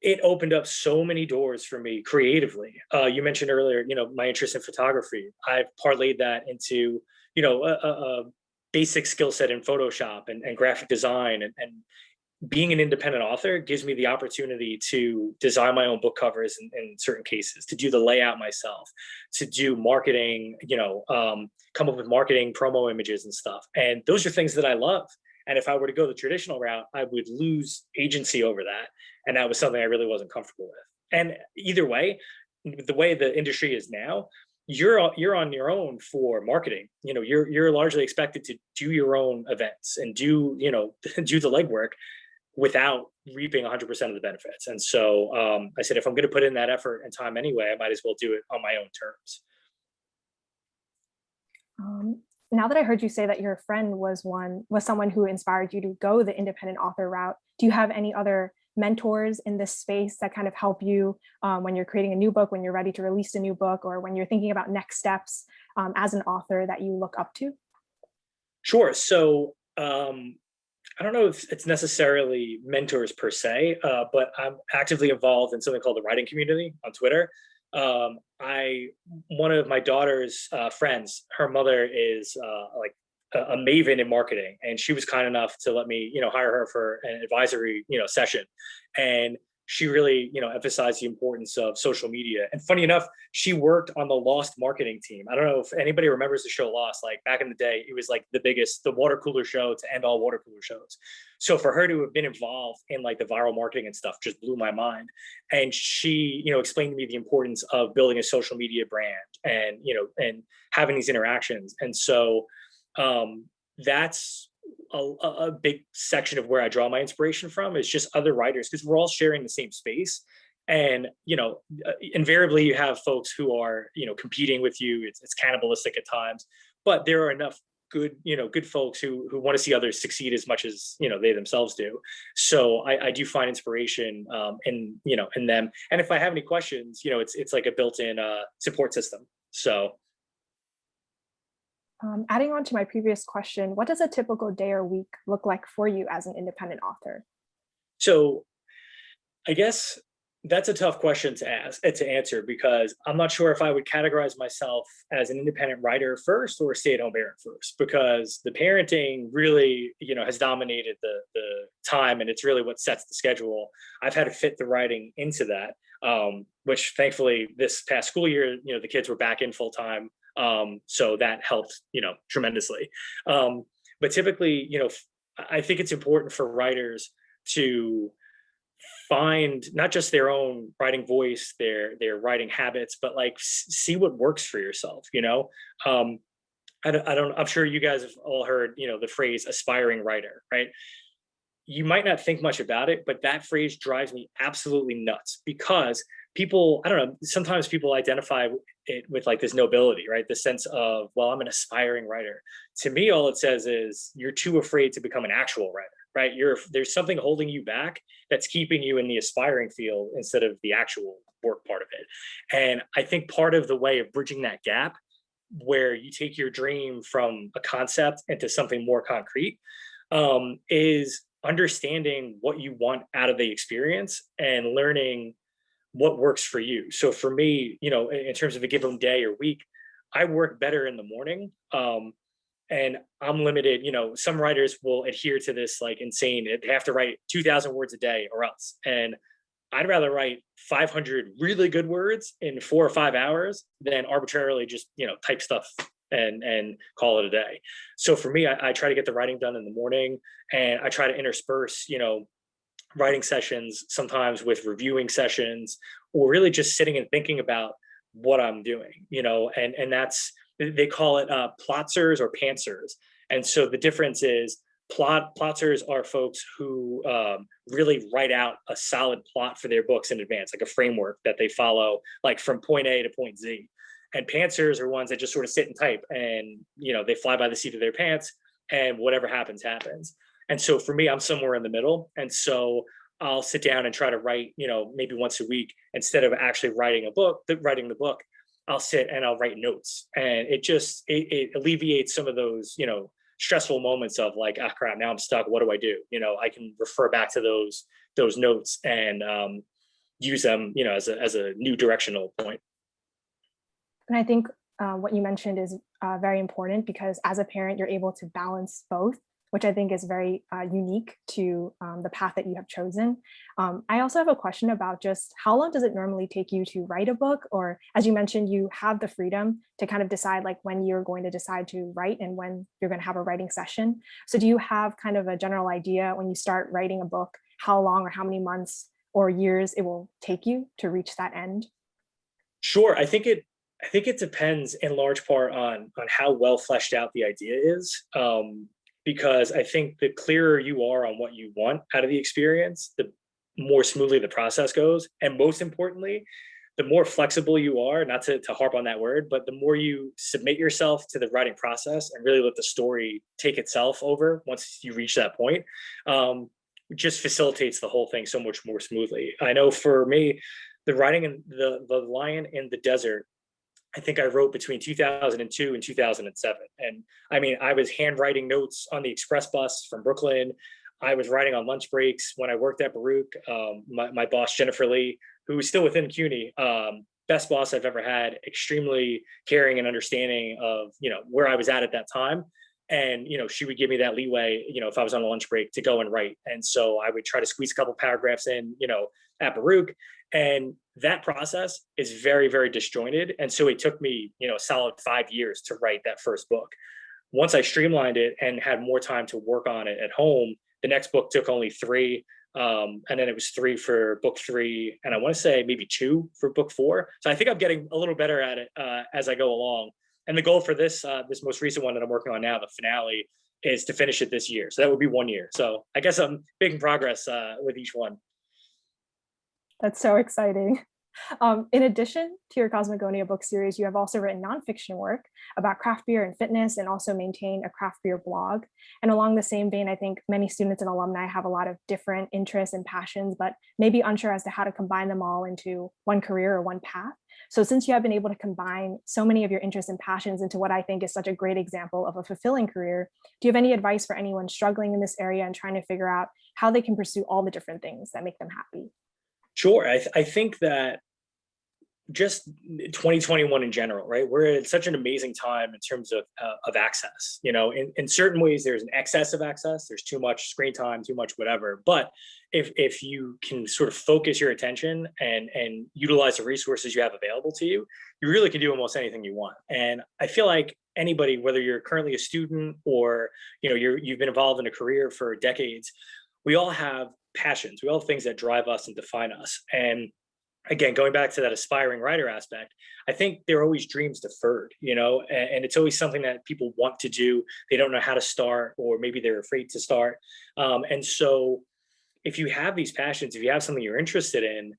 it opened up so many doors for me creatively. Uh, you mentioned earlier, you know, my interest in photography. I've parlayed that into, you know, a, a basic skill set in Photoshop and, and graphic design and, and, being an independent author gives me the opportunity to design my own book covers in, in, certain cases, to do the layout myself, to do marketing, you know, um, come up with marketing promo images and stuff. And those are things that I love. And if I were to go the traditional route, I would lose agency over that. And that was something I really wasn't comfortable with. And either way, the way the industry is now, you're you're on your own for marketing. You know, you're you're largely expected to do your own events and do you know <laughs> do the legwork without reaping 100% of the benefits. And so um, I said, if I'm going to put in that effort and time anyway, I might as well do it on my own terms. Um, now that I heard you say that your friend was one was someone who inspired you to go the independent author route, do you have any other mentors in this space that kind of help you um, when you're creating a new book, when you're ready to release a new book, or when you're thinking about next steps um, as an author that you look up to? Sure. So um, I don't know if it's necessarily mentors per se, uh, but I'm actively involved in something called the writing community on Twitter um, I one of my daughter's uh, friends, her mother is uh, like a, a, maven in marketing, and she was kind enough to let me, you know, hire her for an advisory, you know, session. And she really, you know, emphasized the importance of social media. And funny enough, she worked on the Lost marketing team. I don't know if anybody remembers the show Lost. Like back in the day, it was like the biggest, the water cooler show to end all water cooler shows. So for her to have been involved in like the viral marketing and stuff just blew my mind. And she, you know, explained to me the importance of building a social media brand and, you know, and having these interactions. And so um, that's a, a big section of where I draw my inspiration from is just other writers because we're all sharing the same space. And, you know, uh, invariably you have folks who are, you know, competing with you. It's, it's cannibalistic at times, but there are enough good, you know, good folks who, who want to see others succeed as much as, you know, they themselves do. So I, I do find inspiration um, in, you know, in them. And if I have any questions, you know, it's, it's like a built-in uh, support system. So Um, adding on to my previous question, what does a typical day or week look like for you as an independent author? So I guess that's a tough question to ask uh, to answer because I'm not sure if I would categorize myself as an independent writer first or stay-at-home parent first because the parenting really you know has dominated the the time and it's really what sets the schedule. I've had to fit the writing into that um, which thankfully this past school year you know the kids were back in full time um, so that helped you know tremendously. Um, but typically you know I think it's important for writers to find not just their own writing voice, their their writing habits, but like see what works for yourself. You know, um, I don't, I don't. I'm sure you guys have all heard you know the phrase aspiring writer, right? You might not think much about it, but that phrase drives me absolutely nuts because people, I don't know, sometimes people identify it with like this nobility, right? The sense of, well, I'm an aspiring writer. To me, all it says is you're too afraid to become an actual writer right? You're there's something holding you back that's keeping you in the aspiring field instead of the actual work part of it. And I think part of the way of bridging that gap where you take your dream from a concept into something more concrete um, is understanding what you want out of the experience and learning what works for you. So for me, you know, in terms of a given day or week, I work better in the morning. Um, and I'm limited, you know, some writers will adhere to this like insane, they have to write 2000 words a day or else. And I'd rather write 500 really good words in four or five hours than arbitrarily just, you know, type stuff and and call it a day. So for me, I, I try to get the writing done in the morning and I try to intersperse, you know, writing sessions sometimes with reviewing sessions or really just sitting and thinking about what I'm doing, you know, and and that's they call it uh, plotters or pantsers. And so the difference is plot plotters are folks who um, really write out a solid plot for their books in advance, like a framework that they follow, like from point A to point Z. And pantsers are ones that just sort of sit and type and, you know, they fly by the seat of their pants and whatever happens, happens. And so for me, I'm somewhere in the middle. And so I'll sit down and try to write, you know, maybe once a week instead of actually writing a book, writing the book. I'll sit and I'll write notes and it just, it, it alleviates some of those, you know, stressful moments of like, ah, crap, now I'm stuck. What do I do? You know, I can refer back to those, those notes and um, use them, you know, as a, as a new directional point. And I think uh, what you mentioned is uh, very important because as a parent, you're able to balance both which I think is very uh, unique to um, the path that you have chosen. Um, I also have a question about just how long does it normally take you to write a book? Or as you mentioned, you have the freedom to kind of decide like when you're going to decide to write and when you're going to have a writing session. So do you have kind of a general idea when you start writing a book, how long or how many months or years it will take you to reach that end? Sure, I think it I think it depends in large part on on how well fleshed out the idea is. Um, because I think the clearer you are on what you want out of the experience, the more smoothly the process goes. And most importantly, the more flexible you are, not to, to harp on that word, but the more you submit yourself to the writing process and really let the story take itself over once you reach that point, um, just facilitates the whole thing so much more smoothly. I know for me, the writing in the, the Lion in the Desert I think I wrote between 2002 and 2007. And I mean, I was handwriting notes on the express bus from Brooklyn. I was writing on lunch breaks when I worked at Baruch. Um, my, my, boss, Jennifer Lee, who is still within CUNY, um, best boss I've ever had, extremely caring and understanding of, you know, where I was at at that time. And, you know, she would give me that leeway, you know, if I was on a lunch break to go and write. And so I would try to squeeze a couple paragraphs in, you know, at Baruch. And that process is very, very disjointed. And so it took me, you know, a solid five years to write that first book. Once I streamlined it and had more time to work on it at home, the next book took only three. Um, and then it was three for book three, and I want to say maybe two for book four. So I think I'm getting a little better at it uh, as I go along. And the goal for this uh, this most recent one that I'm working on now, the finale, is to finish it this year. So that would be one year. So I guess I'm making progress uh, with each one. That's so exciting. Um, in addition to your Cosmogonia book series, you have also written nonfiction work about craft beer and fitness and also maintain a craft beer blog. And along the same vein, I think many students and alumni have a lot of different interests and passions, but maybe unsure as to how to combine them all into one career or one path. So since you have been able to combine so many of your interests and passions into what I think is such a great example of a fulfilling career, do you have any advice for anyone struggling in this area and trying to figure out how they can pursue all the different things that make them happy? Sure. I, th I think that just 2021 in general, right? We're at such an amazing time in terms of, uh, of access. You know, in, in certain ways, there's an excess of access. There's too much screen time, too much whatever. But if, if you can sort of focus your attention and, and utilize the resources you have available to you, you really can do almost anything you want. And I feel like anybody, whether you're currently a student or, you know, you're, you've been involved in a career for decades, we all have passions. We all have things that drive us and define us. And again, going back to that aspiring writer aspect, I think there are always dreams deferred, you know, and, and, it's always something that people want to do. They don't know how to start, or maybe they're afraid to start. Um, and so if you have these passions, if you have something you're interested in,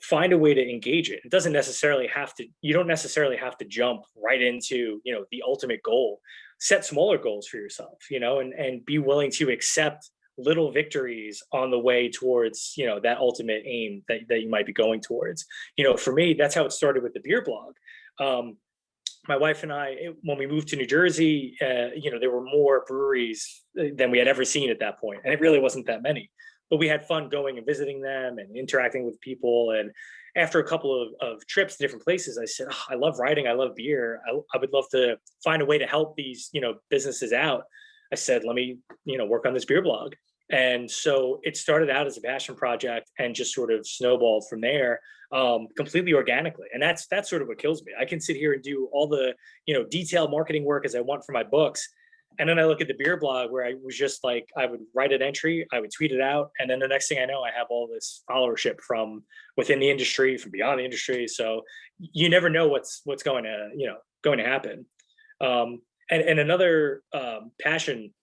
find a way to engage it. It doesn't necessarily have to, you don't necessarily have to jump right into, you know, the ultimate goal. Set smaller goals for yourself, you know, and, and be willing to accept little victories on the way towards you know that ultimate aim that, that you might be going towards you know for me that's how it started with the beer blog um, my wife and I, when we moved to New Jersey, uh, you know, there were more breweries uh, than we had ever seen at that point, and it really wasn't that many. But we had fun going and visiting them and interacting with people. And after a couple of, of trips to different places, I said, oh, "I love writing. I love beer. I, I would love to find a way to help these, you know, businesses out." I said, "Let me, you know, work on this beer blog." And so it started out as a passion project and just sort of snowballed from there um, completely organically. And that's that's sort of what kills me. I can sit here and do all the you know detailed marketing work as I want for my books. And then I look at the beer blog where I was just like, I would write an entry, I would tweet it out. And then the next thing I know, I have all this followership from within the industry, from beyond the industry. So you never know what's what's going to, you know, going to happen. Um, and, and another um, passion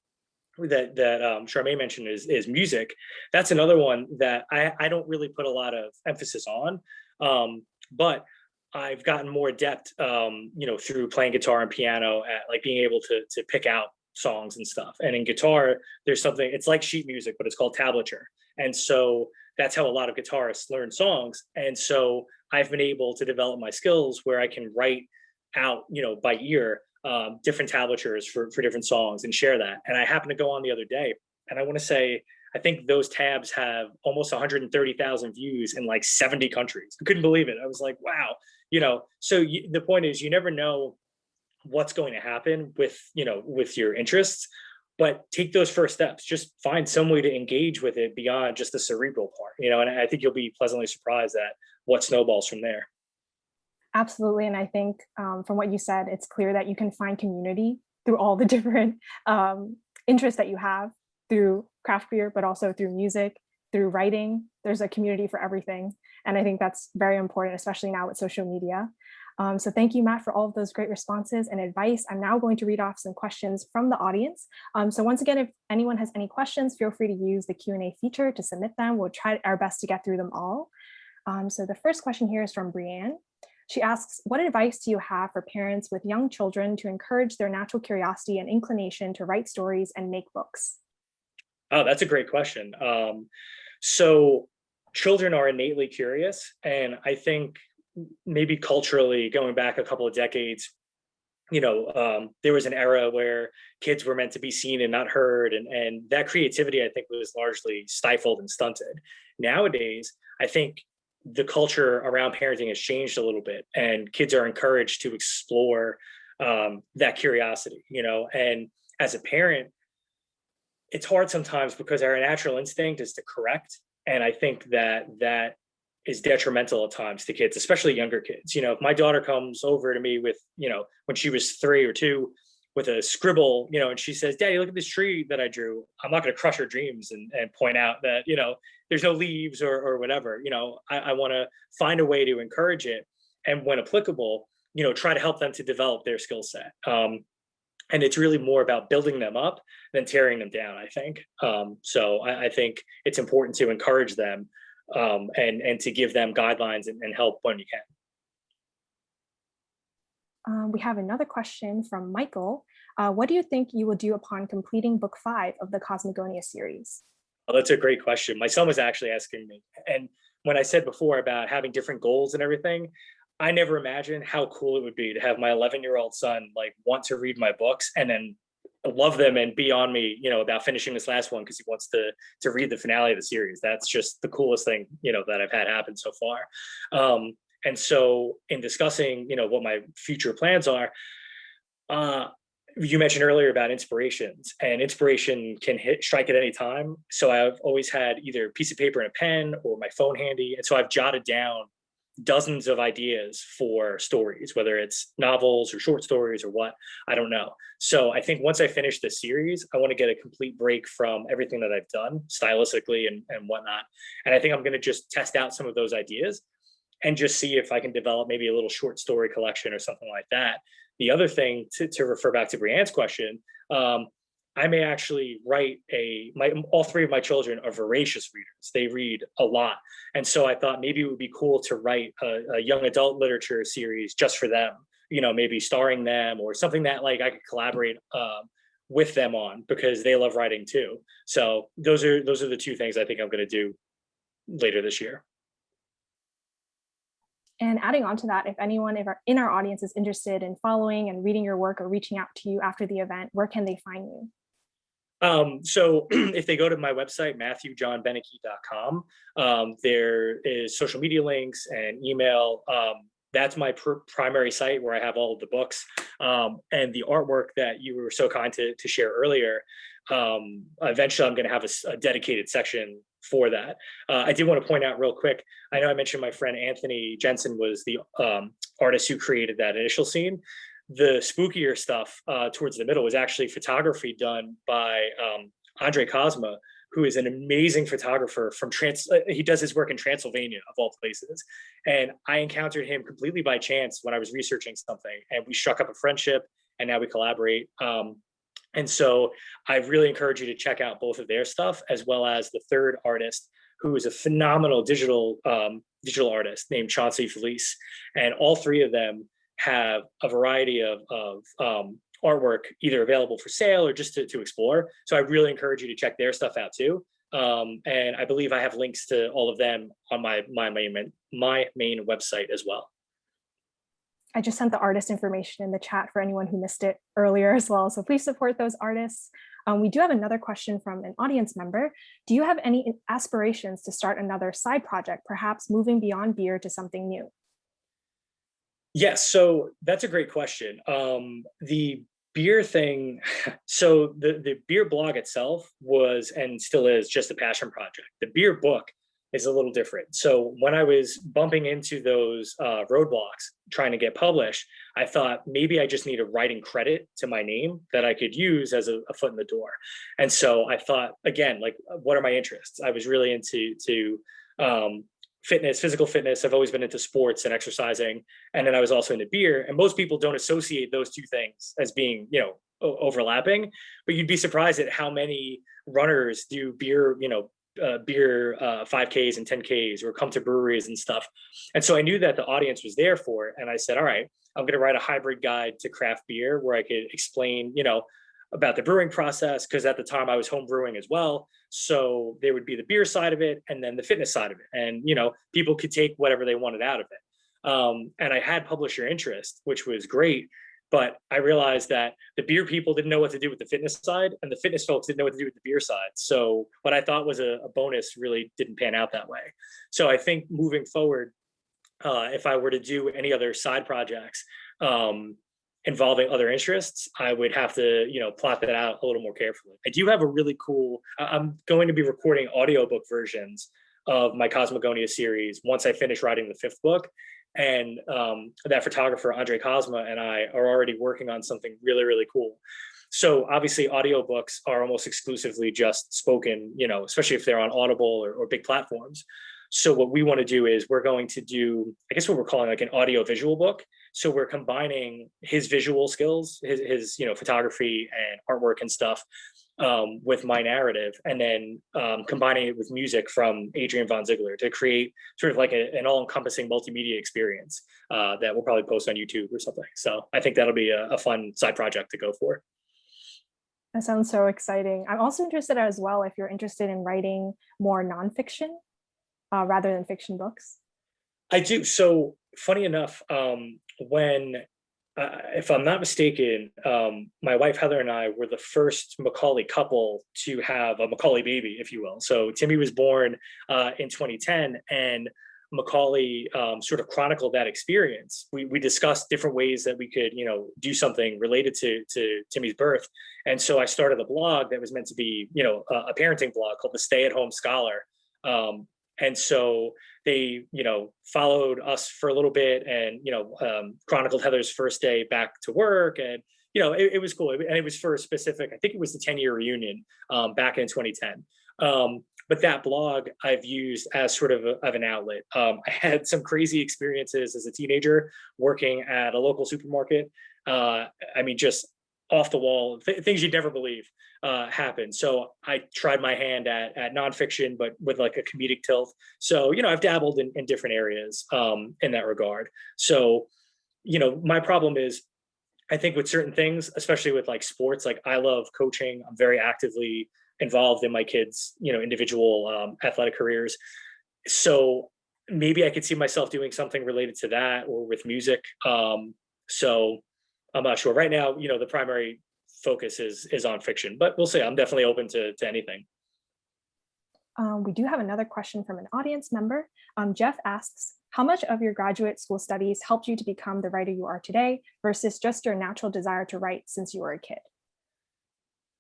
that that um, Charmaine mentioned is is music. That's another one that I I don't really put a lot of emphasis on, um, but I've gotten more adept, um, you know, through playing guitar and piano at like being able to to pick out songs and stuff. And in guitar, there's something. It's like sheet music, but it's called tablature. And so that's how a lot of guitarists learn songs. And so I've been able to develop my skills where I can write out, you know, by ear um, different tablatures for, for different songs and share that. And I happened to go on the other day and I want to say, I think those tabs have almost 130,000 views in like 70 countries. I couldn't believe it. I was like, wow, you know, so you, the point is you never know what's going to happen with, you know, with your interests, but take those first steps, just find some way to engage with it beyond just the cerebral part, you know, and I think you'll be pleasantly surprised at what snowballs from there. Absolutely. And I think um, from what you said, it's clear that you can find community through all the <laughs> different um, interests that you have through craft beer, but also through music, through writing. There's a community for everything. And I think that's very important, especially now with social media. Um, so thank you, Matt, for all of those great responses and advice. I'm now going to read off some questions from the audience. Um, so once again, if anyone has any questions, feel free to use the Q&A feature to submit them. We'll try our best to get through them all. Um, so the first question here is from Brianne. She asks, what advice do you have for parents with young children to encourage their natural curiosity and inclination to write stories and make books? Oh, that's a great question. Um, so children are innately curious. And I think maybe culturally going back a couple of decades, you know, um, there was an era where kids were meant to be seen and not heard. And, and that creativity, I think, was largely stifled and stunted. Nowadays, I think the culture around parenting has changed a little bit and kids are encouraged to explore um, that curiosity, you know, and as a parent, it's hard sometimes because our natural instinct is to correct. And I think that that is detrimental at times to kids, especially younger kids. You know, if my daughter comes over to me with, you know, when she was three or two with a scribble, you know, and she says, Daddy, look at this tree that I drew. I'm not going to crush her dreams and, and point out that, you know, there's no leaves or, or whatever. You know, I, I want to find a way to encourage it. And when applicable, you know, try to help them to develop their skill set. Um, and it's really more about building them up than tearing them down, I think. Um, so I, I think it's important to encourage them um, and, and to give them guidelines and, and help when you can. Um, we have another question from Michael. Uh, what do you think you will do upon completing book five of the Cosmogonia series? Oh, that's a great question. My son was actually asking me. And when I said before about having different goals and everything, I never imagined how cool it would be to have my 11 year old son like want to read my books and then love them and be on me, you know, about finishing this last one because he wants to to read the finale of the series. That's just the coolest thing, you know, that I've had happen so far. Um, and so in discussing, you know, what my future plans are, uh, you mentioned earlier about inspirations and inspiration can hit strike at any time. So I've always had either a piece of paper and a pen or my phone handy. And so I've jotted down dozens of ideas for stories, whether it's novels or short stories or what, I don't know. So I think once I finish the series, I want to get a complete break from everything that I've done stylistically and, and whatnot. And I think I'm going to just test out some of those ideas and just see if I can develop maybe a little short story collection or something like that. The other thing to, to refer back to Brianne's question, um, I may actually write a, my, all three of my children are voracious readers. They read a lot. And so I thought maybe it would be cool to write a, a young adult literature series just for them, you know, maybe starring them or something that like I could collaborate um, with them on because they love writing too. So those are, those are the two things I think I'm gonna do later this year. And adding on to that, if anyone in our audience is interested in following and reading your work or reaching out to you after the event, where can they find you? Um, so <clears throat> if they go to my website, matthewjohnbeneke.com, um, there is social media links and email. Um, that's my pr primary site where I have all of the books um, and the artwork that you were so kind to, to share earlier. Um, eventually, I'm going to have a, a, dedicated section for that. Uh, I did want to point out real quick. I know I mentioned my friend Anthony Jensen was the um, artist who created that initial scene the spookier stuff uh, towards the middle was actually photography done by um, Andre Cosma, who is an amazing photographer from trans. Uh, he does his work in Transylvania of all places. And I encountered him completely by chance when I was researching something and we struck up a friendship and now we collaborate. Um, and so I really encourage you to check out both of their stuff as well as the third artist who is a phenomenal digital um, digital artist named Chauncey Felice. And all three of them have a variety of, of um, artwork either available for sale or just to, to explore. So I really encourage you to check their stuff out too. Um, and I believe I have links to all of them on my, my, main, my main website as well. I just sent the artist information in the chat for anyone who missed it earlier as well. So please support those artists. Um, we do have another question from an audience member. Do you have any aspirations to start another side project, perhaps moving beyond beer to something new? Yes, so that's a great question. Um, the beer thing, <laughs> so the, the beer blog itself was and still is just a passion project. The beer book is a little different. So when I was bumping into those uh, roadblocks trying to get published, I thought maybe I just need a writing credit to my name that I could use as a, a foot in the door. And so I thought, again, like, what are my interests? I was really into to um, fitness, physical fitness. I've always been into sports and exercising. And then I was also into beer. And most people don't associate those two things as being, you know, overlapping, but you'd be surprised at how many runners do beer, you know, uh, beer uh, 5Ks and 10Ks or come to breweries and stuff. And so I knew that the audience was there for it. And I said, all right, I'm going to write a hybrid guide to craft beer where I could explain, you know, about the brewing process because at the time I was home brewing as well. So there would be the beer side of it and then the fitness side of it. And, you know, people could take whatever they wanted out of it. Um, and I had publisher interest, which was great. But I realized that the beer people didn't know what to do with the fitness side and the fitness folks didn't know what to do with the beer side. So what I thought was a, a bonus really didn't pan out that way. So I think moving forward, uh, if I were to do any other side projects, um, involving other interests, I would have to, you know, plot that out a little more carefully. I do have a really cool, I'm going to be recording audiobook versions of my Cosmogonia series once I finish writing the fifth book. And um, that photographer, Andre Cosma, and I are already working on something really, really cool. So obviously audiobooks are almost exclusively just spoken, you know, especially if they're on Audible or, or big platforms. So what we want to do is we're going to do, I guess what we're calling like an audio visual book. So we're combining his visual skills, his, his you know, photography and artwork and stuff um, with my narrative, and then um, combining it with music from Adrian Von Ziegler to create sort of like a, an all-encompassing multimedia experience uh, that we'll probably post on YouTube or something. So I think that'll be a, a fun side project to go for. That sounds so exciting. I'm also interested as well if you're interested in writing more nonfiction uh, rather than fiction books. I do. So funny enough, um, when uh, if I'm not mistaken, um, my wife Heather and I were the first Macaulay couple to have a Macaulay baby, if you will. So Timmy was born uh, in 2010, and Macaulay um, sort of chronicled that experience. We, we discussed different ways that we could, you know, do something related to to Timmy's birth, and so I started a blog that was meant to be, you know, a, a parenting blog called the Stay at Home Scholar. Um, and so they, you know, followed us for a little bit and, you know, um, chronicled Heather's first day back to work. And, you know, it, it was cool. And it was for a specific, I think it was the 10 year reunion um, back in 2010. Um, but that blog I've used as sort of, a, of an outlet. Um, I had some crazy experiences as a teenager working at a local supermarket. Uh, I mean, just off the wall, th things you'd never believe uh, happen. So I tried my hand at, at nonfiction, but with like a comedic tilt. So, you know, I've dabbled in, in different areas um, in that regard. So, you know, my problem is I think with certain things, especially with like sports, like I love coaching. I'm very actively involved in my kids, you know, individual um, athletic careers. So maybe I could see myself doing something related to that or with music. Um, so I'm not sure right now, you know, the primary focus is is on fiction, but we'll see. I'm definitely open to, to anything. Um, we do have another question from an audience member. Um, Jeff asks, how much of your graduate school studies helped you to become the writer you are today versus just your natural desire to write since you were a kid?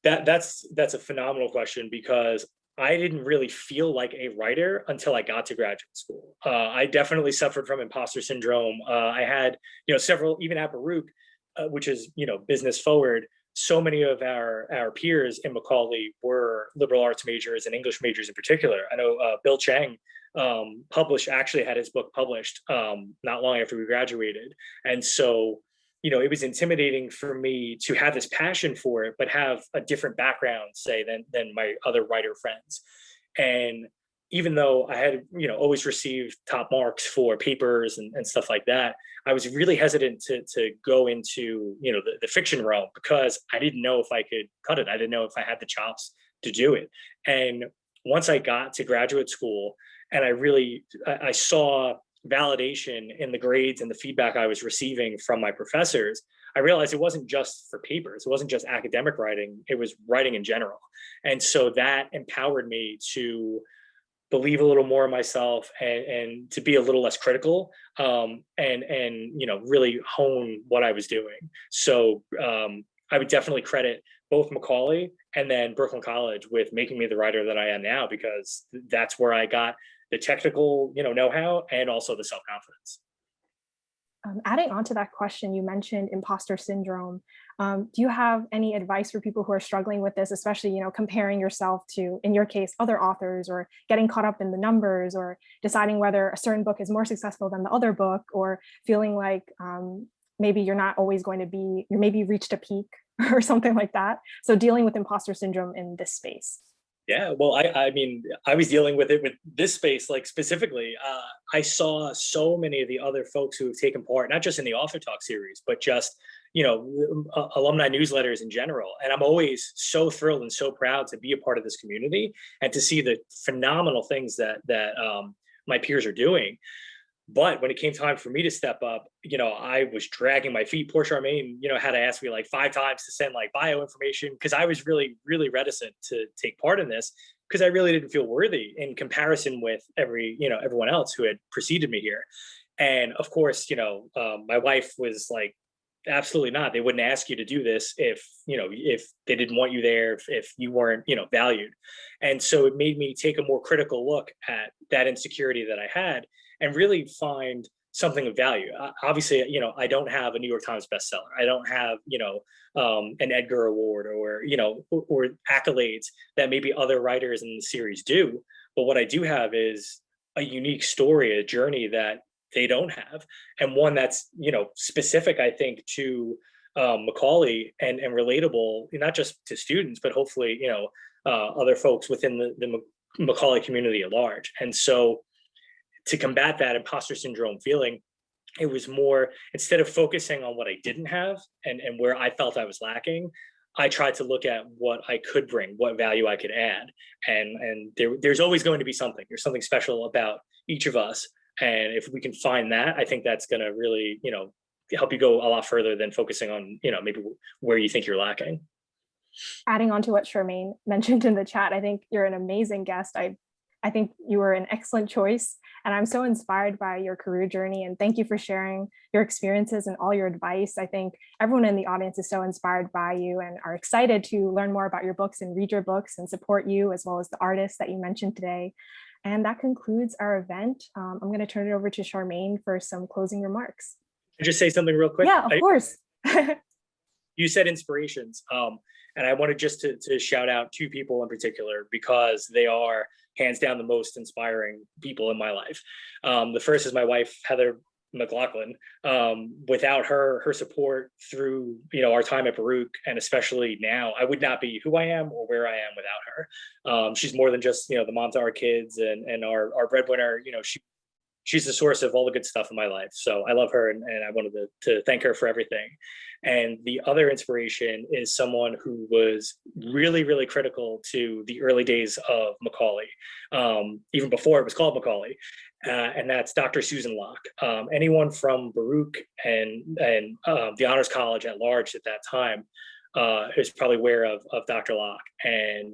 That that's that's a phenomenal question because I didn't really feel like a writer until I got to graduate school. Uh, I definitely suffered from imposter syndrome. Uh, I had, you know, several, even at Baruch, uh, which is you know business forward so many of our our peers in macaulay were liberal arts majors and english majors in particular. I know uh, bill chang um, published actually had his book published um, not long after we graduated. And so you know it was intimidating for me to have this passion for it but have a different background say than than my other writer friends. And even though I had, you know, always received top marks for papers and, and stuff like that, I was really hesitant to, to go into, you know, the, the fiction realm because I didn't know if I could cut it. I didn't know if I had the chops to do it. And once I got to graduate school and I really, I, I saw validation in the grades and the feedback I was receiving from my professors, I realized it wasn't just for papers. It wasn't just academic writing. It was writing in general. And so that empowered me to believe a little more in myself and, and to be a little less critical um, and and you know really hone what I was doing. So um, I would definitely credit both Macaulay and then Brooklyn College with making me the writer that I am now because that's where I got the technical you know know-how and also the self-confidence. Um, adding on to that question, you mentioned imposter syndrome. Um, do you have any advice for people who are struggling with this, especially, you know, comparing yourself to, in your case, other authors or getting caught up in the numbers or deciding whether a certain book is more successful than the other book or feeling like um, maybe you're not always going to be, you maybe reached a peak <laughs> or something like that. So dealing with imposter syndrome in this space. Yeah, well, I, I mean, I was dealing with it with this space, like specifically, uh, I saw so many of the other folks who have taken part, not just in the author talk series, but just, you know, uh, alumni newsletters in general. And I'm always so thrilled and so proud to be a part of this community and to see the phenomenal things that, that um, my peers are doing. But when it came time for me to step up, you know, I was dragging my feet. Poor Charmaine, you know, had to ask me like five times to send like bio information because I was really, really reticent to take part in this because I really didn't feel worthy in comparison with every, you know, everyone else who had preceded me here. And of course, you know, um, my wife was like absolutely not. They wouldn't ask you to do this if, you know, if they didn't want you there, if, if you weren't, you know, valued. And so it made me take a more critical look at that insecurity that I had and really find something of value. Uh, obviously, you know, I don't have a New York Times bestseller. I don't have, you know, um, an Edgar Award or, you know, or, or accolades that maybe other writers in the series do. But what I do have is a unique story, a journey that they don't have, and one that's, you know, specific, I think, to um, Macaulay and, and relatable, not just to students, but hopefully, you know, uh, other folks within the, the Macaulay community at large. And so to combat that imposter syndrome feeling, it was more, instead of focusing on what I didn't have and, and where I felt I was lacking, I tried to look at what I could bring, what value I could add. And, and there, there's always going to be something, there's something special about each of us. And if we can find that, I think that's gonna really, you know, help you go a lot further than focusing on, you know, maybe where you think you're lacking. Adding on to what Charmaine <laughs> mentioned in the chat, I think you're an amazing guest. I I think you were an excellent choice and I'm so inspired by your career journey and thank you for sharing your experiences and all your advice. I think everyone in the audience is so inspired by you and are excited to learn more about your books and read your books and support you as well as the artists that you mentioned today. And that concludes our event. Um, I'm going to turn it over to Charmaine for some closing remarks. Can I just say something real quick? Yeah, of I, course. <laughs> you said inspirations. Um, and I wanted just to, to shout out two people in particular because they are hands down the most inspiring people in my life. Um, the first is my wife, Heather McLaughlin. Um, without her, her support through, you know, our time at Baruch and especially now, I would not be who I am or where I am without her. Um, she's more than just, you know, the mom to our kids and, and our, our breadwinner, you know, she, she's the source of all the good stuff in my life. So I love her and, and I wanted to, to thank her for everything. And the other inspiration is someone who was really, really critical to the early days of Macaulay, um, even before it was called Macaulay. Uh, and that's Dr. Susan Locke. Um, anyone from Baruch and, and uh, the Honors College at large at that time uh, is probably aware of, of Dr. Locke. And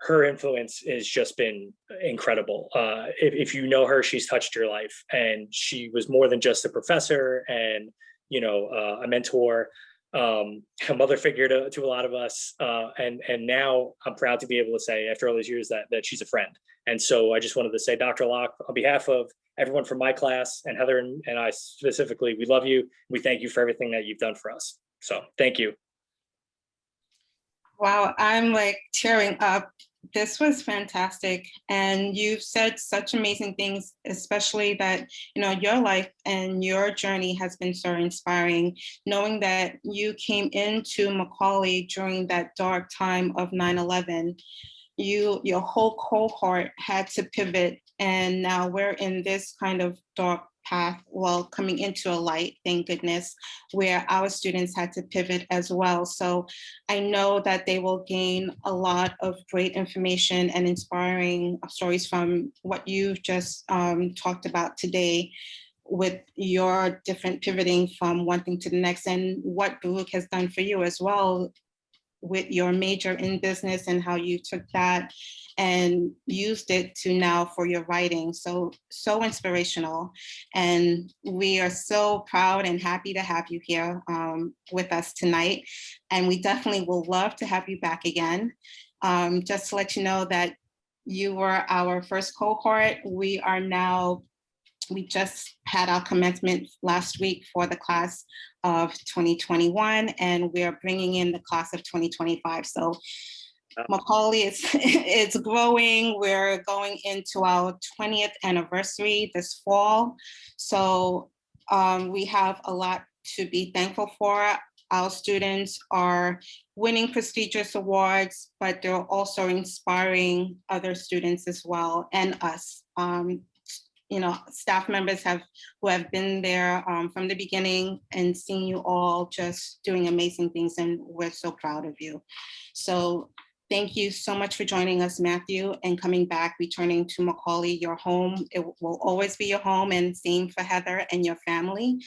her influence has just been incredible. Uh, if, if, you know her, she's touched your life and she was more than just a professor and you know, uh, a mentor, um, a mother figure to, to a lot of us. Uh, and, and now I'm proud to be able to say after all these years that, that she's a friend. And so I just wanted to say, Dr. Locke, on behalf of everyone from my class and Heather and, and I specifically, we love you. We thank you for everything that you've done for us. So thank you. Wow, I'm like tearing up this was fantastic. And you've said such amazing things, especially that, you know, your life and your journey has been so inspiring, knowing that you came into Macaulay during that dark time of 9-11. You, your whole cohort had to pivot and now we're in this kind of dark path well coming into a light thank goodness where our students had to pivot as well. So i know that they will gain a lot of great information and inspiring stories from what you've just um, talked about today with your different pivoting from one thing to the next and what Baruch has done for you as well with your major in business and how you took that and used it to now for your writing. So, so inspirational. And we are so proud and happy to have you here um, with us tonight. And we definitely will love to have you back again. Um, just to let you know that you were our first cohort. We are now we just had our commencement last week for the class of 2021, and we're bringing in the class of 2025. So Macaulay is <laughs> it's growing. We're going into our 20th anniversary this fall. So um, we have a lot to be thankful for. Our students are winning prestigious awards, but they're also inspiring other students as well and us. Um, you know, staff members have who have been there um, from the beginning and seen you all just doing amazing things and we're so proud of you. So thank you so much for joining us, Matthew, and coming back, returning to Macaulay, your home. It will always be your home and same for Heather and your family.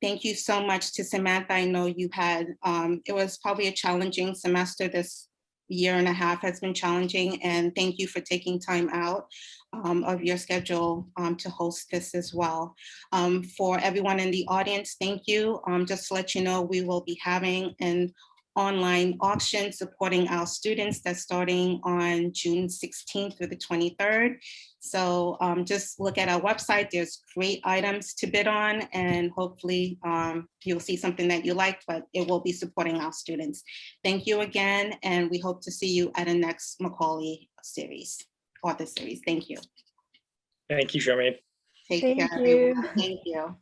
Thank you so much to Samantha. I know you had, um, it was probably a challenging semester this year and a half has been challenging and thank you for taking time out um, of your schedule um, to host this as well. Um, For everyone in the audience, thank you. Um, Just to let you know, we will be having an online auction supporting our students that's starting on June 16th through the 23rd. So um, just look at our website. There's great items to bid on and hopefully um, you'll see something that you like, but it will be supporting our students. Thank you again, and we hope to see you at a next Macaulay series, author series. Thank you. Thank you, Charmaine. Take Thank care. everyone. you. Thank you.